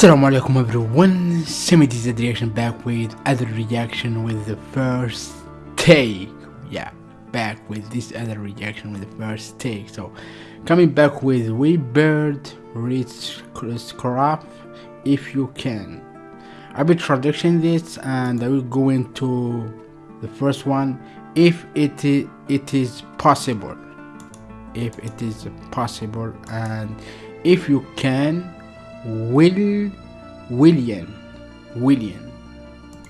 Assalamu alaikum everyone, Semi the reaction back with other reaction with the first take. Yeah, back with this other reaction with the first take. So, coming back with We Bird Reach Scrap if you can. I will traduction this and I will go into the first one if it is, it is possible. If it is possible and if you can Will William. William.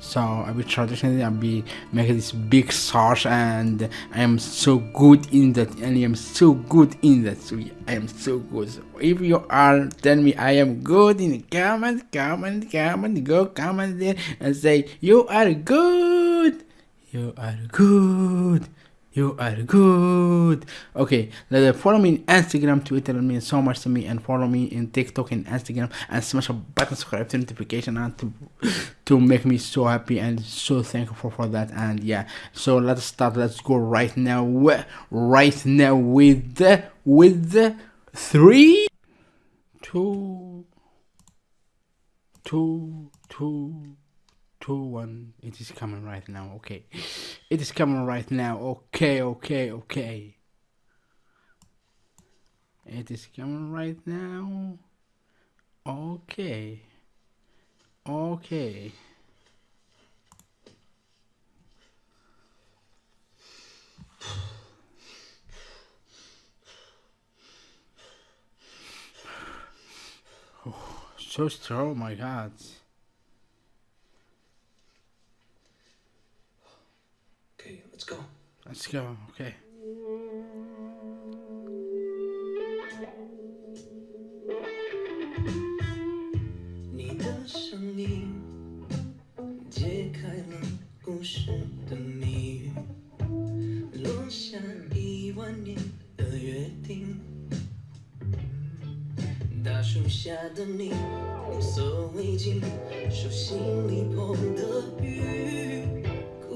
So I will traditionally I'll be making this big sauce and I am so good in that and I am so good in that. So I am so good. So if you are tell me I am good in comment comment comment go comment there and say you are good. You are good you are good. Okay, follow me on Instagram, Twitter, means so much to me. And follow me in TikTok and Instagram. And smash a button, subscribe to notification, and to to make me so happy and so thankful for, for that. And yeah, so let's start. Let's go right now. Right now with the with the three, two, two, two two one it is coming right now okay it is coming right now. Okay okay okay. It is coming right now. Okay. Okay. Oh, so strong my god Let's go. Let's go. Okay. Thank you.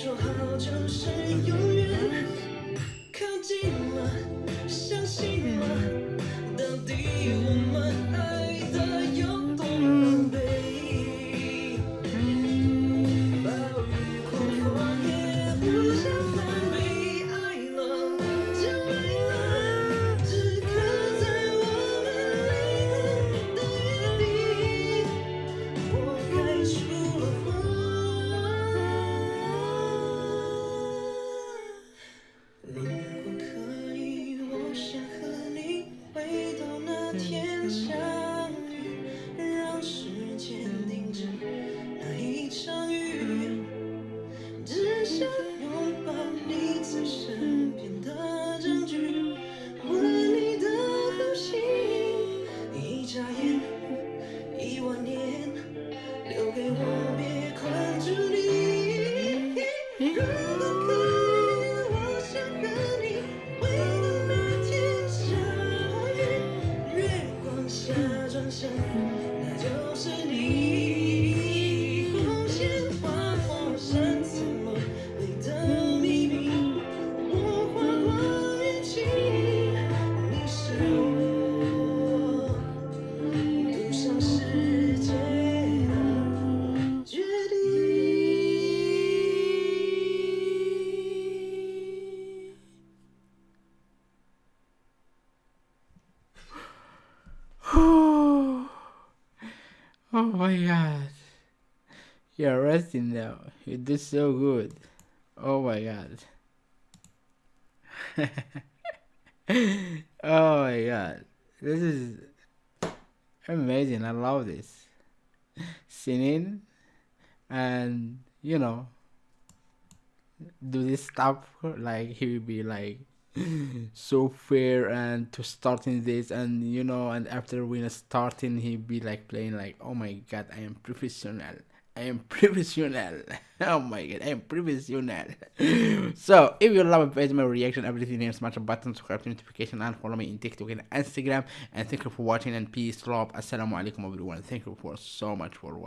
说好就是永远，靠近了，相信了，到底我们爱的。雨，Oh my god. You're resting now. You did so good. Oh my god. oh my god. This is amazing. I love this. singing and you know do this stuff like he will be like so fair and to starting this and you know and after we are starting he be like playing like oh my god i am professional. I am professional. Oh my god i am professional. So if you love it, my reaction everything here smash a button subscribe to notification and follow me in tiktok and instagram. And thank you for watching and peace love. Assalamu alaikum everyone. Thank you for so much for watching